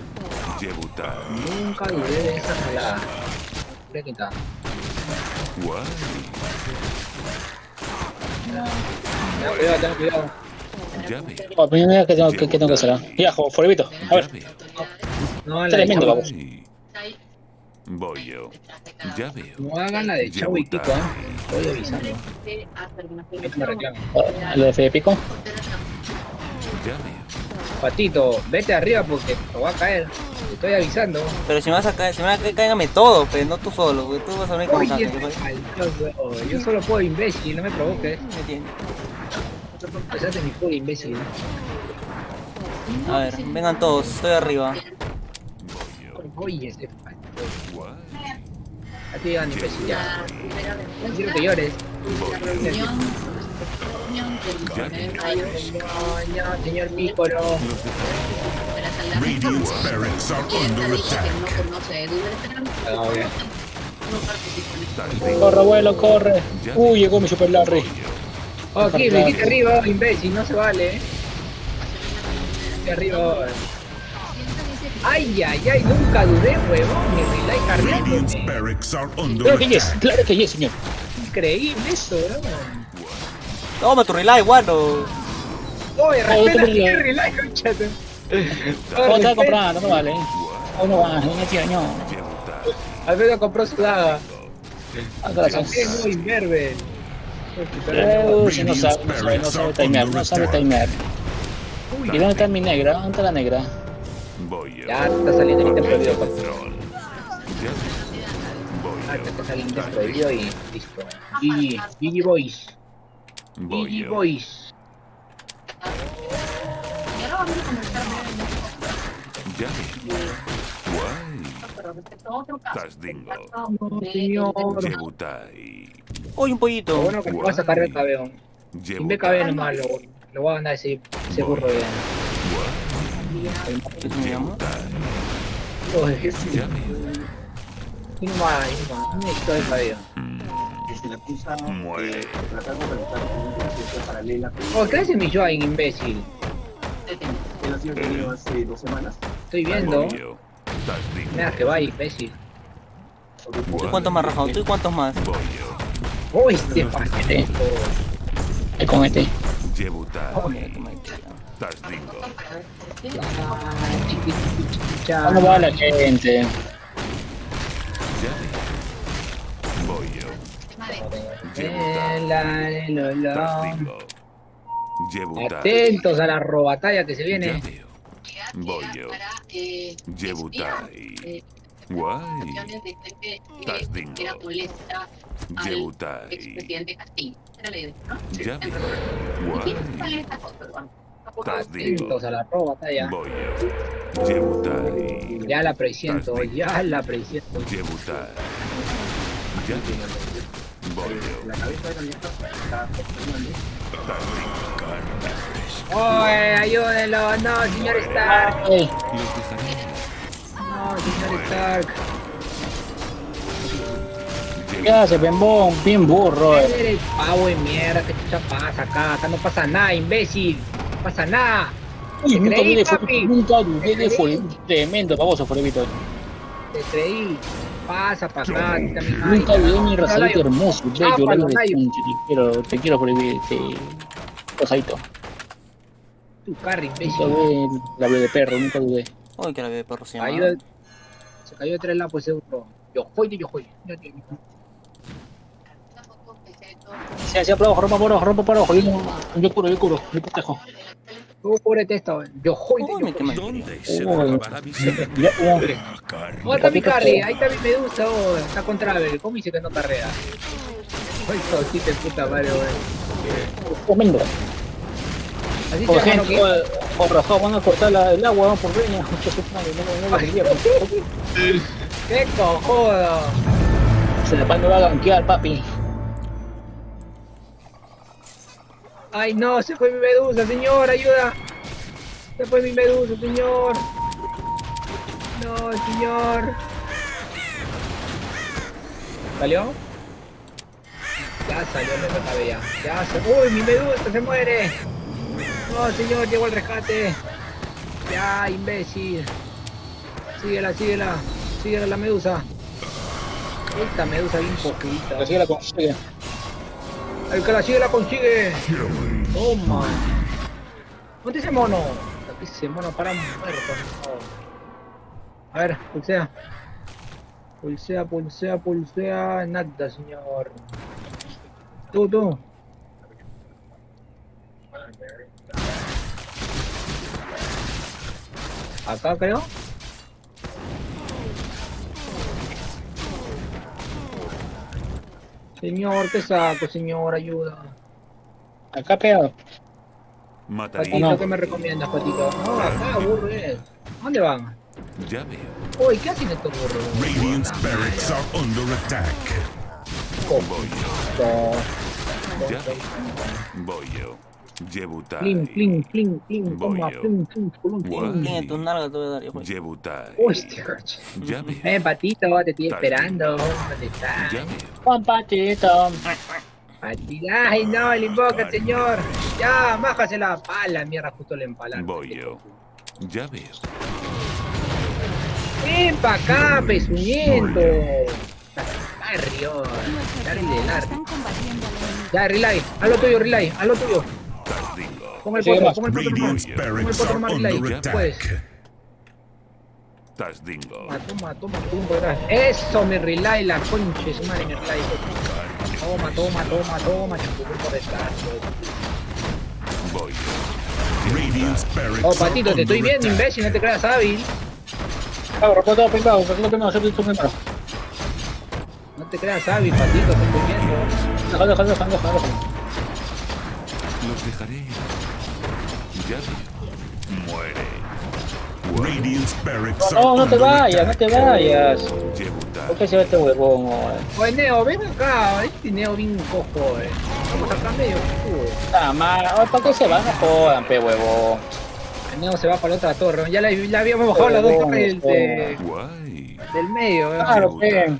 Nunca dudé de esa jalada. Mira quién está. Guay. Ten cuidado, ten cuidado. Oh, mira que tengo que, que tengo que hacer. jo, Forevito. A ver. No, Tremendo, vamos. Voy yo. Ya veo. No hagan la de Chavo y Kiko, ¿eh? Estoy avisando. Ah, lo de Fede Pico. Ya veo. Patito, vete arriba porque te va a caer. Te estoy avisando. Pero si me vas a caer, si me vas a caer, cáigame todo, pero no tú solo, güey. Tú vas a venir con Oye, este. Yo solo puedo imbécil, no me provoques. Me entiendes. Pasaste mi imbécil. A ver, vengan todos, estoy arriba. Voy yo. Oye, ese faltoso. Guay. A ti van imbécil ya. No quiero que llores. Señor Piccolo. Radiant's barracks are ¿Quién te ha under attack. Ah. Corre, abuelo, corre. Uy, llegó mi Super Larry. Oh, aquí, me quité arriba, imbécil, no se vale, eh. Aquí arriba. Ay, ay, ay, nunca dudé, huevón. Mi relay cargándome. Claro que yes, claro que yes, señor. Increíble esto, bro. Toma tu relay, guano. Oye, respeta mi relay. conchate. ¿Cómo estaba comprando? No me vale. Aún no va, no tío, no. Alfredo compró su daga. Ah, gracias. Es muy imberbe. Si no sabe, no sabe, no sabe timear, no sabe timear. ¿Y dónde está mi negra? ¿Dónde está la negra? Voy. Ya está saliendo el templo de Troll. Voy Ah, ya está saliendo el prohibido y listo. GG, GG Boys. Voy GG. Boys. Y ahora vamos a de Ya. Guay. pero respecto a otro caso. Estás dingo. No, de- señor. Jebutai. Uy, un Lo pollito. bueno que vas a sacar el cabello. Sin BKB nomás lo, lo voy a ganar ese, ese burro de... Conciencia paralela con Oh, ¿qué hace mi Joain, imbécil? Él ha sido detenido hace dos semanas. Estoy viendo. Mira que va, imbécil. ¿Tú cuántos más rajado? ¿Tú y cuántos más? Oh, este paquete. ¿Qué con este? Jebutai. Estás dingo. Chiquiticha. ¿Cómo va la gente? Voy yo. Jebutai. Atentos a la robatalla que se viene. Voy yo. Para, Jebutai. eh, Guay. acciones de gente que Estás dingo. era molesta al Jebutai. expresidente Castillo. Era la idea, ¿no? Ya veo. ¿Y quién Guay. Estás a la. Voy. Ya la presiento, ya la presiento. Jebutai. Ya. Voy. La cabeza de la está dingo. ¡Oye, ayúdenlo! ¡No, señor Stark! Ey, ¡No, señor Stark! ¿qué hace, bembón? Bien burro, eh. Eres pavo de mierda, ¿qué chucha pasa acá? Acá no pasa nada, imbécil. No pasa nada. Uy, Te nunca creí, dudé, fue- papi. nunca creí. tremendo, baboso, Forevito. Te creí. Pasa hay. Nunca dudé mi Ay, razadito hermoso, bello, punche, te quiero, te quiero Forevito, este... Rosadito. Tu carro, Nunca dudé la de perro, nunca dudé. Uy, que la de perro se llama. Cayó, se cayó de tres lados ese burro. Yo juego, yo juego. Yo, yo, yo. Tampoco pensé todo. Se hacía abajo, rompa para abajo, rompa abajo. Yo, yo curo, yo curo, yo protejo. Tú cúbrete esto. Yo quemé. ¿Dónde se. La está mi carry, ahí está mi medusa, oh, está contra Abel. ¿Cómo dice que no carrea? Ay, puta madre, wey. Tremendo. Así Por van a cortar la- el agua, por no, no pues. ¡Qué cojodo! Se la pan no va a ganquear, papi. ¡Ay, no! Se fue mi medusa, señor, ayuda. Se fue mi medusa, señor. No, señor. ¿Salió? Ya salió, me acabé ya. Ya se... ¡Uy, mi medusa se muere! No, señor, llegó el rescate. Ya, imbécil. Síguela, síguela. Síguela la medusa. Esta medusa bien poquita. Así la consigue. El que la sigue la consigue. Toma. ¿Dónde ese mono? Aquí ese mono para muerto. A ver, pulsea. Pulsea, pulsea, pulsea. Nada, señor. Tú, tú. Acá creo. Señor, ¿qué saco, señor? Ayuda. Acá pegado. Mataría. Patito, no. ¿qué me recomiendas, Patito? No, acá, burro es. ¿Dónde van? Ya veo. Uy, ¿qué hacen estos burros? Radiant's barracks are under attack. Voy yo. Voy yo. Jebutai. Toma, plim, plim. Tiene tus nalgas, te voy a dar, hijo. Jebutai. Hostia, coche. Ya veo. Eh, patito, te estoy esperando. ¿Dónde estás? Juan Patito. Patito. Ay, no, le invoca, señor. Ya, májase la pala, mierda, justo le empalaron. Voy yo. Ya veo. Ven pa' acá, pezuñento. Nuestros Dale, enemigo. Ya, relay. Haz lo tuyo, relay. Haz lo tuyo. Tardingo. Pon el potro, el potro el potro por atrás. Eso, mi relay, la concha de su madre, mi relay. Toma, toma, toma, toma, champú por detrás. Voy yo. Radiant's barracks Oh, patito, te estoy viendo, imbécil, no te creas hábil. Cago, rompo todo primero, rompo todo primero, siempre tú primero. No te creas hábil, patito, te estoy viendo. Déjalo, déjalo, déjalo, déjalo. Los dejaré. Ya. Muere. Radiant's barracks are No, no te vayas, no te vayas. ¿Por qué se ve este huevón? oye? Oye, Neo, ven acá. Este Neo bien cojo, eh. Vamos acá medio mal. Oye, ¿Para qué se van? No jodan, pe huevón. El Neo se va para la otra torre. Ya la, la habíamos bajado las dos torres del, de- Guay. del medio, eh. Claro, pe.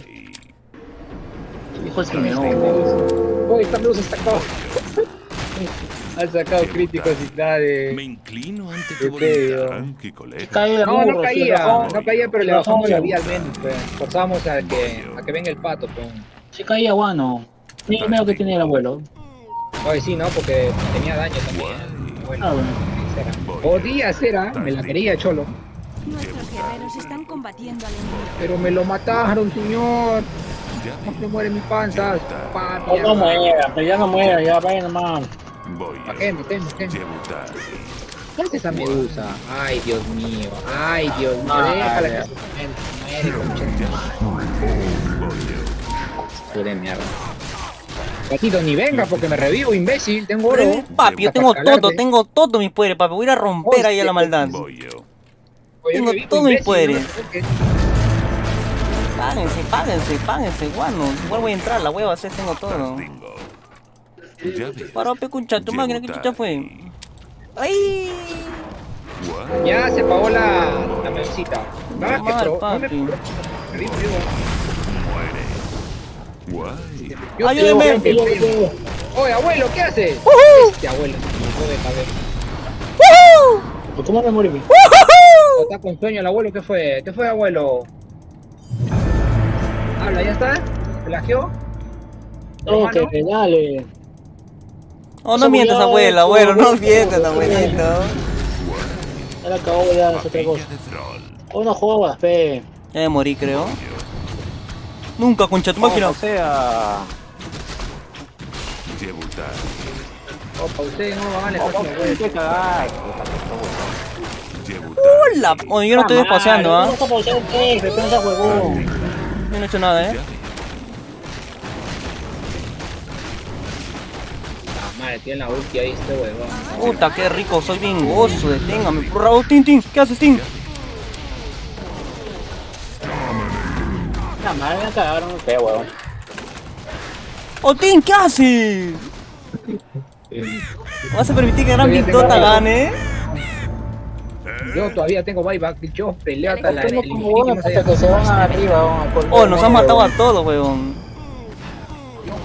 Hijo el señor. Uy, esta luz está acá. Han sacado críticos y nada Me de... inclino ante tu voluntad, que colega. No, no caía, no caía, pero le bajamos la vía al menos, pues. Forzamos a que, a que venga el pato, pues. Sí caía guano. Ni el medio que tiene el abuelo. Oye, sí, ¿no? Porque tenía daño también. Guay. Bueno, Ah, bueno. cera. Podía ser, ¿ah? me la quería, cholo. Nuestros guerreros están combatiendo al enemigo. Pero me lo mataron, señor. No se muere mi panza. No, Papi. no muera, pero ya no muera, ya vaya nomás. Voy ¿Para yo. qué? ¿Para qué? ¿Para qué? Jebutai. ¿Qué hace esa medusa? Ay, Dios mío. Ay, Dios mío. Déjala que se muere, mierda. Gatito, ni venga porque me revivo, imbécil. Tengo oro. Papi, yo tengo todo, tengo todo mis poderes, papi. Voy a ir a romper ahí a la maldad. Oye, tengo revivo, todo mi imbécil, poder. no me toques. Páguense, páguense, páguense, guano. Igual voy a entrar, la hueva, sí, tengo todo. Ya pe, concha, tu máquina, ¿qué chucha fue? ¡Ay! Ya se apagó la, la mesita. No, que mal, pro, no me papi. Guay. Yo Ayúdeme. Oye, abuelo, ¿qué haces? Este abuelo, hijo de cabeza. ¿Por ¿Cómo me morí? ¿O está con sueño el abuelo? ¿Qué fue? ¿Qué fue, abuelo? Habla, ¿ya está? ¿Pelagió? No, que que dale. Oh, no mientas, abuelo, abuelo, no mientas, abuelito. La acabó, ya es otra cosa. Capilla de Thrall. O no jugabas, fe. Ya me morí, creo. Nunca, concha, tu máquina. O sea, Jebutai. Opa, usted no vale, ¿cómo fácil, abuelo. que cagar? ¡Hola! Oye, yo no estoy despaseando, ¿ah? No está paseando, fe, fe, pensa huevón. Yo no he hecho nada, ¿eh? Madre, tiene la ulti ahí este huevón. Puta, qué rico, soy bien gozo, deténgame. Raúl, Tin, Tin, ¿qué haces, Tin? La madre me cagaron, fe, huevón. ¡Oh, Tin, qué haces! ¿Vas a permitir que Gran Pintota gane? Yo todavía tengo buyback, yo peleo hasta la huevón hasta que se van arriba, por- Oh, nos han matado a todos,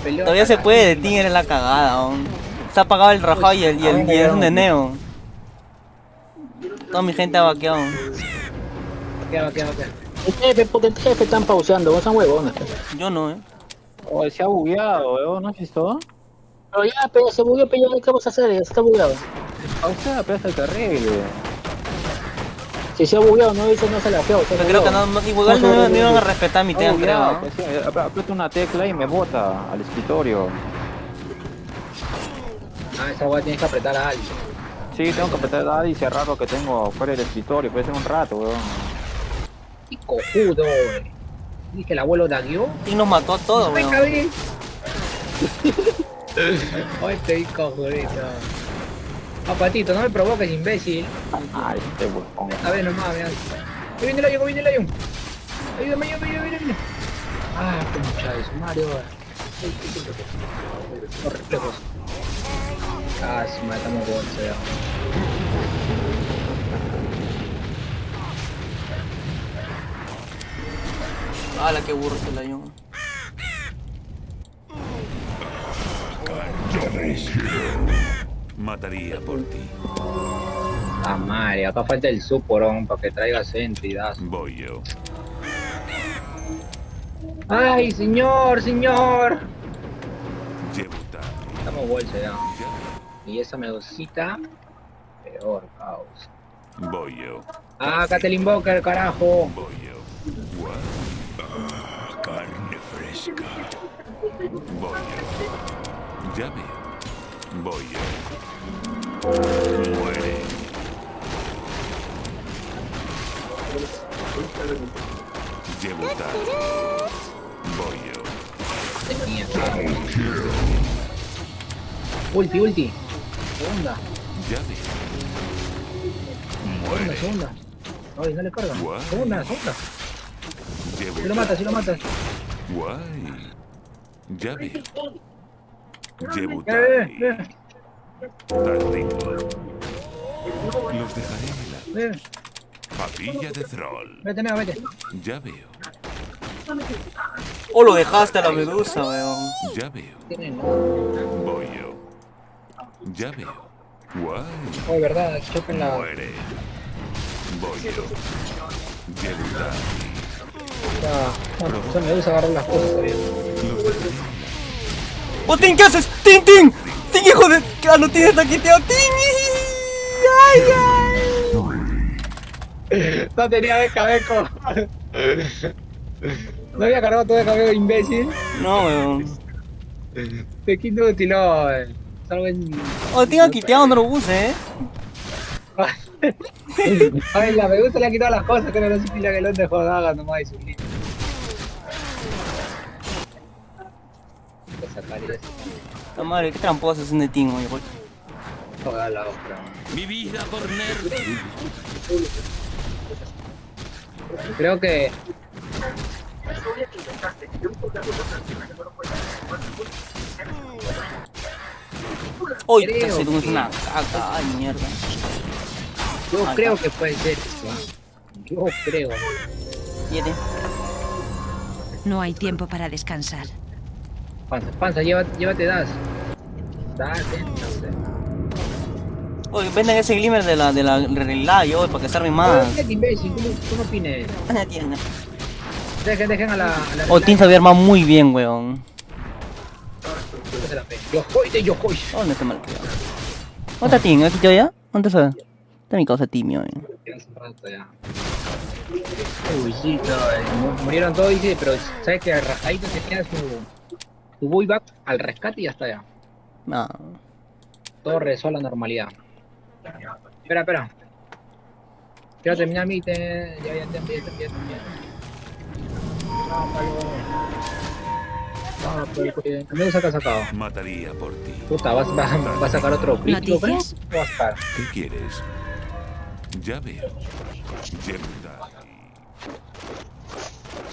peleo Todavía se puede, Tin eres la cagada, weón. Se ha apagado el rajado y el, y el, y el neneo. Toda mi gente ha vaqueado. Queda, queda, queda. El jefe, porque el jefe están pauseando, vos son huevones. Yo no, eh. Oh, se ha bugueado, weón, ¿no has visto? Pero ya, pero se bugueó, pero ya, ¿qué vamos a hacer? Ya está bugueado. Sea, pero está terrible. Si se ha bugueado, no dice no se la feo. Pero creo que no, no- igual no, no iban a respetar mi Está tema, creo. ¿no? pues una tecla y me bota al escritorio. Ah, esa weá tienes que apretar a alguien. Sí, tengo que apretar dado y cerrar lo que tengo fuera del escritorio, puede ser un rato, weón. Qué cojudo, wey. Dije el abuelo daguió. Tin nos mató a todos, Ay, weón. Ay, estoy cojudito. Ah, patito, no me provoques, imbécil. Ay, este weón. A ver nomás, mira. Ahí viene el Lion, ahí viene el Lion. Ayúdame, ayúdame, ayúdame, ayúdame. Ah, concha de su Mario. Los reflejos. Ah, si matamos bolsa ya. ¡Hala, qué burro se la dio! Mataría por ti. Ah, madre, acá falta el suporón para que traiga entidad. Voy yo. Ay, señor, señor. Llevo. Estamos bolsa ya. Y esa medusita, peor caos. Voy yo. Ah, invoca el carajo. Voy yo. Guau. Ah, carne fresca. Voy yo. Ya veo. Voy yo. Muere. Llevo tarde. Voy yo. Ulti, ulti. Segunda, Ya veo. segunda, Muere. segunda. Ay, no le carga. Guay. Segunda, segunda. Llevo Si lo mata, si lo mata. Guay. Ya veo. Llevo Eh, tarde. eh. Los dejaré en la eh. papilla de Thrall. Vete, nada, vete. Ya veo. ¡Oh, lo dejaste a la medusa, weón! Ya veo. Voy yo. Ya veo. Guay. Oh, verdad, choquen la. Muere. Voy yo. Tarde. Ah, bueno, esa medusa agarró las cosas ¡Oh, Tin, qué haces! ¡Tin, Tin! ¡Tin, hijo de... ¡Ah, no tienes taquiteado! ¡Tin! ¡Ay, ay! No tenía de cabeco. No había cargado todo de cabello, imbécil. No, weón. Te quito utiló. eh. ¡Oh, Tin ha quiteado, no lo use, eh! Ay, la medusa le ha quitado las cosas, que no lo pila que lo dejó daga nomás y su lista. Voy a sacar eso. La madre, qué tramposo es un Tin, oye. Toda la otra. Mi vida por nerd. Creo que. ¡Uy, Creo es que- una caca! ¡Ay, mierda! Yo creo está. que puede ser eso. Yo creo. Siete. No hay tiempo para descansar. Panza, panza, llévate, llévate das. Das, eh, no sé. Oye, venden ese glimmer de la, de la realidad, yo, para que se arme más. ¿Qué imbécil? ¿Cómo, cómo opines? La tienda. Dejen, dejen a la. A la Oh, Tin sabía armar muy bien, weón. Se Yo voy de yo voy. ¿Dónde está mal creado? ¿Dónde está Tin? ¿Aquí yo ya? ¿Dónde está? Está mi causa timio, eh. Uy, sí, eh, mu- murieron todos, dice, pero sabes que Rajadito tenía su, su buyback al rescate y ya está ya. No. Todo regresó a la normalidad. Espera, espera. Quiero terminar mi te... Ya, ya, ya, ya, ya, ya, ya. Sácalo. Sácalo, cuide. ¿Dónde saca sacado? Mataría por ti. Puta, ¿vas, vas, vas a sacar otro crítico. ¿Qué? ¿Qué quieres? Ya veo.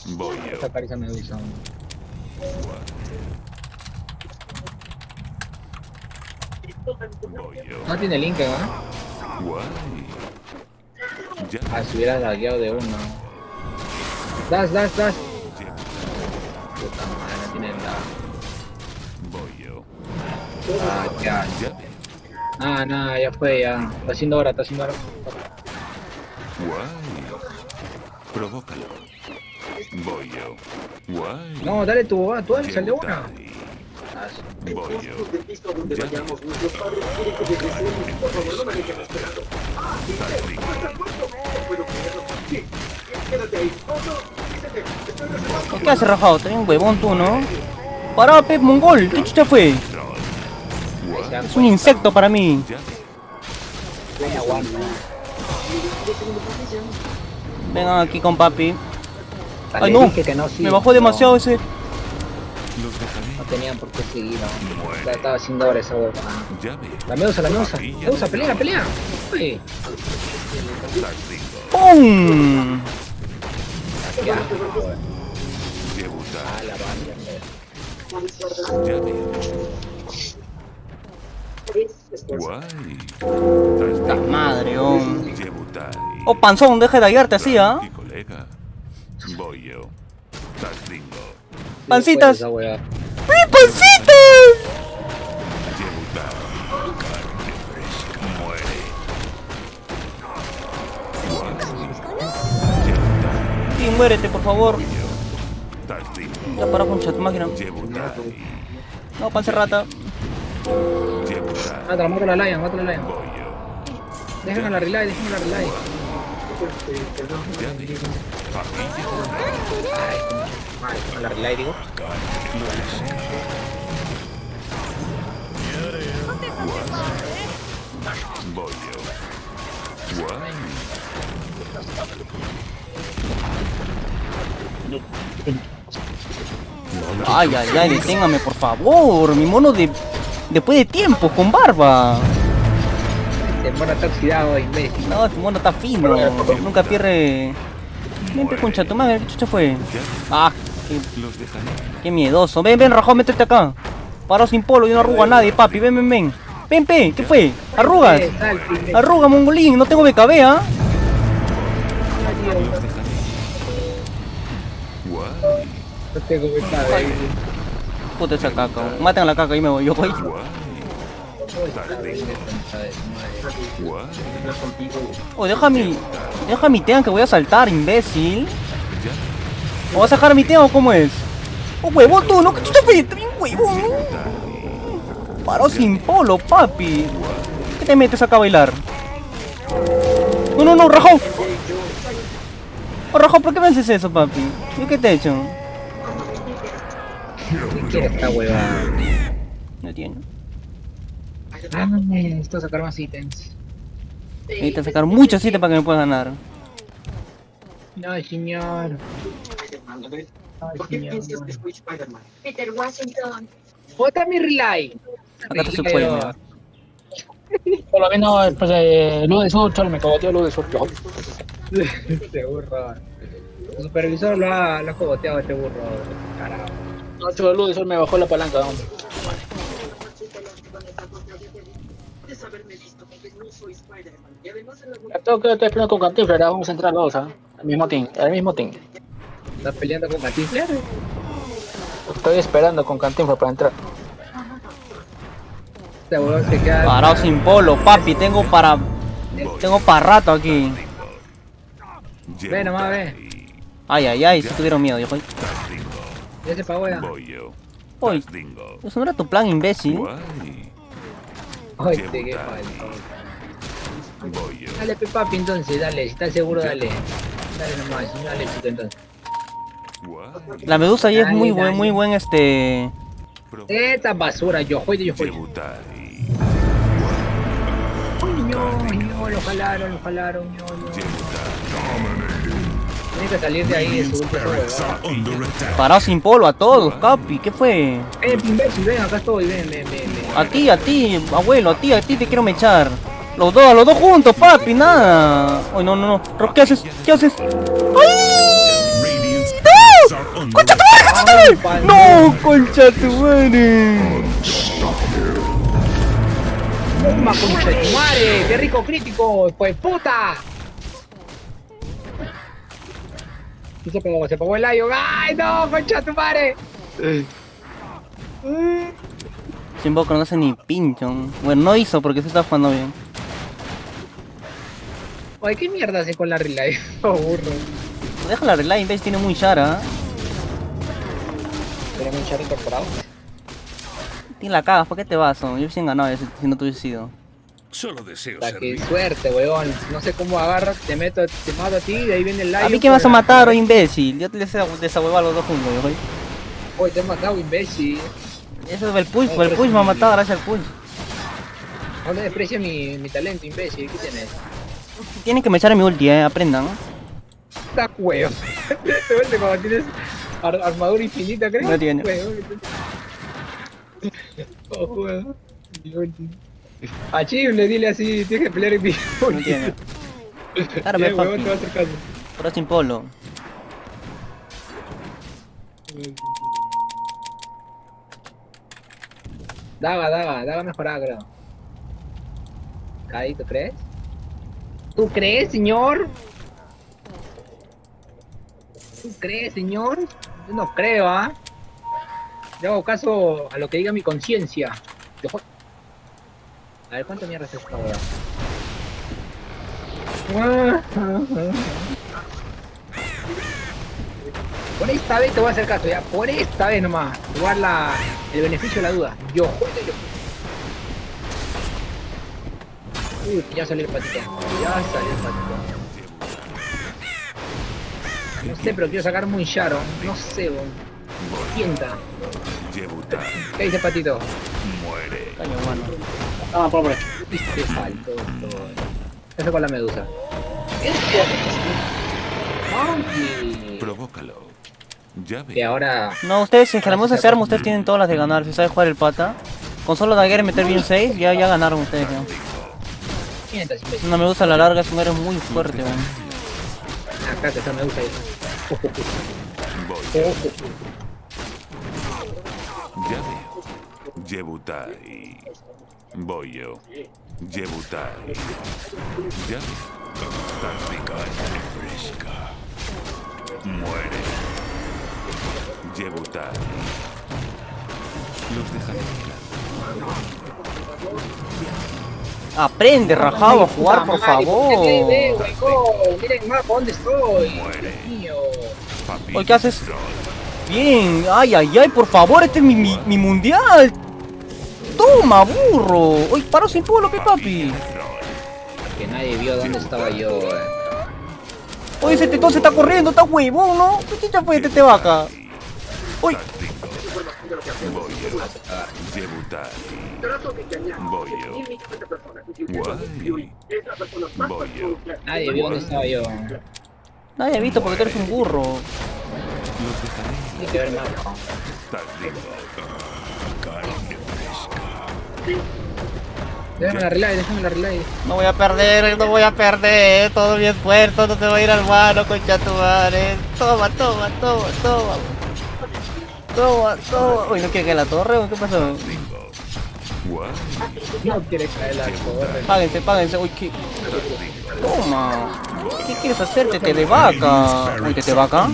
Voy Voy a sacar esa medusa. No tiene link, ¿no? Guay. Ya Ah, si hubieras lagueado de uno. Das, das, das. Llevo. Puta madre, no tiene nada. Voy yo. Ah, ya. Ah, nada, ya fue, ya. Está haciendo hora, está haciendo hora. Guay. Provócalo. Voy yo. Guay. No, dale tu, ah, tú dale, sal de Llevo una. Voy yo. Ya veo. ¿Por qué hace rajado? Está bien huevón tú, ¿no? Pará, Pep Mongol, ¿qué chucha fue? Es un insecto para mí. Vengan aquí con papi. Ay, no. Me bajó demasiado ese. No tenían por qué seguir, no. Estaba haciendo hora esa veo. La medusa, la medusa. Medusa, pelea, pelea. ¡Pum! Joder. La. Guay. La madre, oh. Oh, panzón, deja de hallarte así, ¿ah? Y colega. Voy yo. Pancitas. ¡Mi pancitas! Muérete, por favor. Ya para concha tu máquina. No, pancerrata. Llevutai. Mátala, mátala a Lion, mátala a Lion. Déjenme la relay, déjenme la relay. Ay, con la relay digo. Voy yo. Ay, ay, ay, deténgame, por favor. Mi mono de. Después de tiempo, con barba. Este mono está oxidado, imbécil. No, este mono está fino. Nunca pierde. Vente, concha tu madre, ¿qué chucha fue? Ah, qué, qué miedoso. Ven, ven, rajado, métete acá. Paro sin polo, yo no arrugo a nadie, papi. Ven, ven, ven. Ven, pe, ¿qué fue? Arrugas. Eh. Arruga, mongolín, no tengo BKB, ¿ah? Dejaré. Guay. No tengo becada, eh. Puta esa caca. Maten a la caca y me voy, yo. Oh, deja mi. Deja mi tean que voy a saltar, imbécil. ¿O vas a dejar mi tean o cómo es? Oh, huevón tú, no, que chucha fue, bien huevón. Paro sin polo, papi. ¿Qué te metes acá a bailar? No, no, no, Rajo. Oh, Rajo, ¿por qué me haces eso, papi? ¿Yo qué te he hecho? ¿Qué quiere esta huevada? No entiendo. Ah, necesito sacar más ítems. Necesitas sacar muchos sitios para que me puedas ganar. No, señor. Ay, ¿Por qué piensas que soy Spider-Man? Peter Washington. Bota mi relay. Acá está su poema. Por lo menos, pues, eh, luz de sur, cholo, me cogoteó luz de sur. Yo. Este burro. El supervisor lo ha, lo ha cogoteado este burro. Carajo. No, cholo, luz me bajó la palanca. ¿no? Puedes haberme visto porque no soy Spider-Man. Y además en la Ya tengo que estoy esperando con Cantinflas, ahora vamos a entrar los dos, ¿ah? Al mismo team, al mismo team. ¿Estás peleando con Cantinflas? Estoy esperando con Cantinflas para entrar. Este se queda. Parado sin polo, papi. Tengo para. Tengo para rato aquí. Ve nomás, ve. Ay, ay, ay, si tuvieron miedo, yo. Ya se pagó ya. Uy, Tasdingo. eso no era tu plan, imbécil. Ay, te qué falta. Dale, pe papi, entonces, dale. Si estás seguro, dale. Dale nomás, dale, chico, entonces. La medusa ahí es Dale, muy buen, muy buen este. Esta basura, yo juego, yo juego. Llevutai. No, no, lo jalaron, lo jalaron, no, no. Tiene que salir de ahí de su attack. Parado sin polo a todos, capi. ¿Qué fue? Eh, imbécil, ven, acá estoy, ven, ven, ven, ven. A ti, a ti, abuelo, a ti, a ti te quiero mechar. Los dos, a los dos juntos, papi, nada. Ay, no, no, no. Ro, ¿Qué haces? ¿Qué haces? ¡Ay! Radiant's barracks are under ¡Concha tu madre! ¡No! ¡Concha tu madre! ¡Toma, concha tu madre! ¡Qué rico crítico! ¡Pues puta! Y se pegó, se pegó el layo. ¡Ay, no! ¡Concha tu madre! Sin boca no hace ni pincho. Bueno, no hizo porque se está jugando bien. Oye, ¿qué mierda hace con la relay? Oh, burro. Deja la relay, ¿ves? Tiene muy chara. ¿Tenemos un char incorporado? Tiene la cagas, ¿por qué te vas? Yo hubiese ganado si, no te hubiese sido. Solo deseo Puta, qué suerte, weón. No sé cómo agarras, te meto, te mato a ti, de ahí viene el layo. ¿A mí qué me vas a matar, oh imbécil? Yo te les desahuevo a los dos juntos, yo. Oye, te he matado, imbécil. Eso es el push, el push me ha matado gracias al push. No le desprecia mi, mi talento, imbécil. ¿Qué tienes? Tienen que me echar a mi ulti, eh, aprendan. Está huevo. Te vuelve cuando tienes ar- armadura infinita, creo. No tiene. Huevo. Oh, huevo. A Chile, dile así, tienes que pelear en mi No tiene. Claro, Bien, me huevón, papi. te va a hacer caso. Pero sin polo. Daga, daga, daga mejorada, creo. ¿tú crees? ¿Tú crees, señor? ¿Tú crees, señor? Yo no creo, ¿ah? Yo hago caso a lo que diga mi conciencia. A ver, ¿cuánto mierda es esta hora? Por esta vez te voy a hacer caso, ya. Por esta vez nomás. Dar la, el beneficio de la duda. Yo juego y yo Uy, ya salió el patito. Ya salió el patito. No sé, pero quiero sacar muy Sharo. No sé, bon. Sienta. Yebutai ¿Qué dice patito? muere. Caño, mano. Ah, pobre. Viste, faltó todo. Eso con la medusa. Monkey. Provócalo. Ya Que ve. ahora. No, ustedes, si es que la música se arma, ustedes tienen todas las de ganar. Si saben jugar el pata. Con solo daguerre y meter bien 6, ya, ya ganaron ustedes. imbécil. Una medusa a la larga es un héroe muy fuerte, weón. Acá te está medusa ahí. Voy. Ya veo. Yebutai. Voy yo. Yebutai. Ya. Táctica fresca. Muere. Yebutai. Los dejaré de Aprende, rajado, a jugar, por favor. Miren, miren mapa, ¿dónde estoy? Muere. ¿qué haces? Bien, ay, ay, ay, por favor, este es mi, mi, mi mundial. Toma, burro. Oye, paro sin polo, pe papi. Que nadie vio dónde estaba yo, eh. Oye, ese tetón se está corriendo, está huevón, ¿no? ¿Qué chucha fue este vaca? Uy. Nadie vio dónde estaba yo. nadie ha visto porque tú eres un burro. Hay que ver mapa. Déjame la relay, déjame la relay. No voy a perder, no voy a perder. Todo mi esfuerzo no se va a ir al mano, concha tu madre. Toma, toma, toma, toma. Toma, toma. Uy, ¿no quiere caer la torre o qué pasó? No quiere caer la torre. Páguense, páguense. Uy, ¿qué? Toma. ¿Qué quieres hacer, tete de vaca? Uy, tete vaca.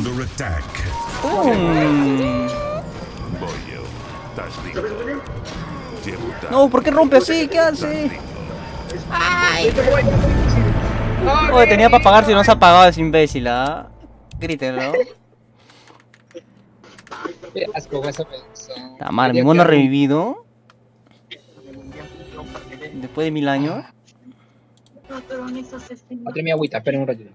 Under No, ¿por qué rompe así? ¿Qué hace? Oye, tenía para pagar si no se ha pagado ese imbécil, ¿ah? Grítenlo. Qué asco, esa. La madre, mi mono revivido. Después de mil años. Otra mi agüita, esperen un ratito.